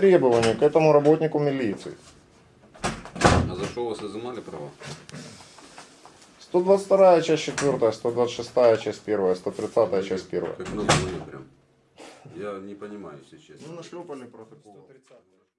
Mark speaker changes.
Speaker 1: требования к этому работнику милиции.
Speaker 2: А за что у вас изымали права?
Speaker 1: 122 часть 4, 126 часть 1, 130 часть 1.
Speaker 2: Как много мне прям. Я не понимаю, если честно.
Speaker 1: Ну, нашлепали протокол.